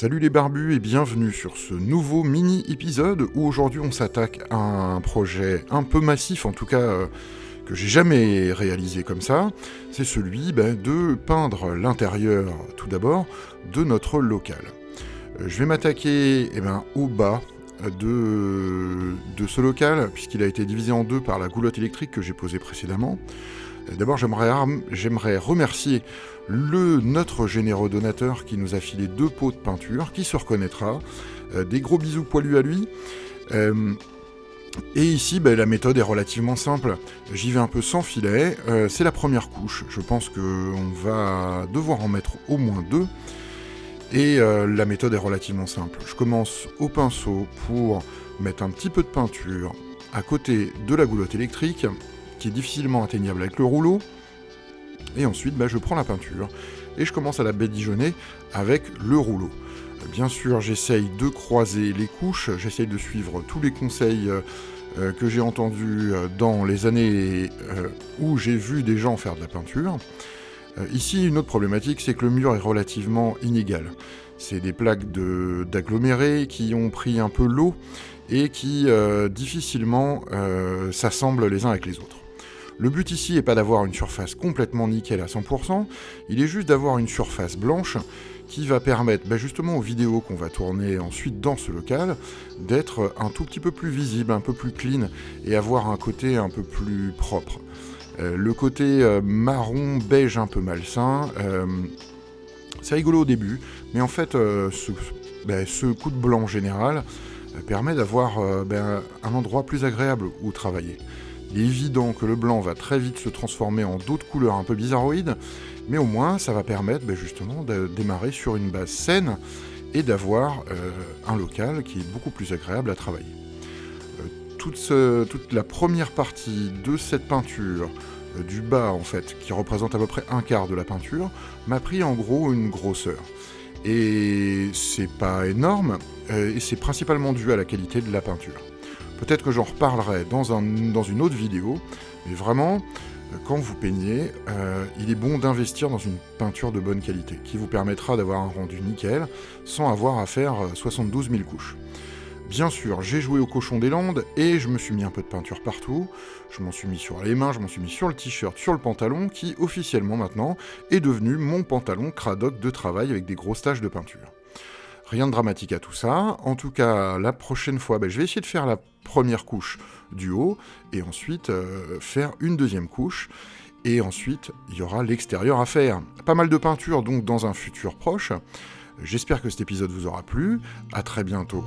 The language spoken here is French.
Salut les barbus et bienvenue sur ce nouveau mini-épisode où aujourd'hui on s'attaque à un projet un peu massif, en tout cas euh, que j'ai jamais réalisé comme ça. C'est celui ben, de peindre l'intérieur tout d'abord de notre local. Euh, je vais m'attaquer eh ben, au bas de, de ce local puisqu'il a été divisé en deux par la goulotte électrique que j'ai posée précédemment. D'abord, j'aimerais remercier le notre généreux donateur qui nous a filé deux pots de peinture, qui se reconnaîtra. Euh, des gros bisous poilus à lui. Euh, et ici, ben, la méthode est relativement simple. J'y vais un peu sans filet. Euh, c'est la première couche. Je pense qu'on va devoir en mettre au moins deux. Et la méthode est relativement simple. Je commence au pinceau pour mettre un petit peu de peinture à côté de la goulotte électrique qui est difficilement atteignable avec le rouleau. Et ensuite, bah, je prends la peinture et je commence à la badigeonner avec le rouleau. Bien sûr, j'essaye de croiser les couches, j'essaye de suivre tous les conseils euh, euh, que j'ai entendus euh, dans les années où j'ai vu des gens faire de la peinture. Ici, une autre problématique, c'est que le mur est relativement inégal. C'est des plaques d'agglomérés qui ont pris un peu l'eau et qui difficilement s'assemblent les uns avec les autres. Le but ici n'est pas d'avoir une surface complètement nickel à 100%, il est juste d'avoir une surface blanche qui va permettre bah, justement aux vidéos qu'on va tourner ensuite dans ce local d'être un tout petit peu plus visible, un peu plus clean et avoir un côté un peu plus propre. Euh, le côté euh, marron beige un peu malsain, euh, c'est rigolo au début, mais en fait ce, bah, ce, coup de blanc général permet d'avoir bah, un endroit plus agréable où travailler. Il est évident que le blanc va très vite se transformer en d'autres couleurs un peu bizarroïdes, mais au moins ça va permettre ben, justement de démarrer sur une base saine et d'avoir euh, un local qui est beaucoup plus agréable à travailler. Euh, toute, la première partie de cette peinture, euh, du bas en fait, qui représente à peu près un quart de la peinture, m'a pris en gros une grosseur. Et c'est pas énorme, et c'est principalement dû à la qualité de la peinture. Peut-être que j'en reparlerai dans, un, dans, une autre vidéo, mais vraiment, euh, quand vous peignez, euh, il est bon d'investir dans une peinture de bonne qualité, qui vous permettra d'avoir un rendu nickel, sans avoir à faire 72 euh, 000 couches. Bien sûr, j'ai joué au cochon des Landes, et je me suis mis un peu de peinture partout, je m'en suis mis sur les mains, je m'en suis mis sur le t-shirt, sur le pantalon, qui officiellement maintenant est devenu mon pantalon cradoc de travail avec des grosses taches de peinture. Rien de dramatique à tout ça. En tout cas, la prochaine fois, ben, je vais essayer de faire la première couche du haut et ensuite euh, faire une deuxième couche. Et ensuite, il y aura l'extérieur à faire. Pas mal de peinture donc dans un futur proche. J'espère que cet épisode vous aura plu. À très bientôt.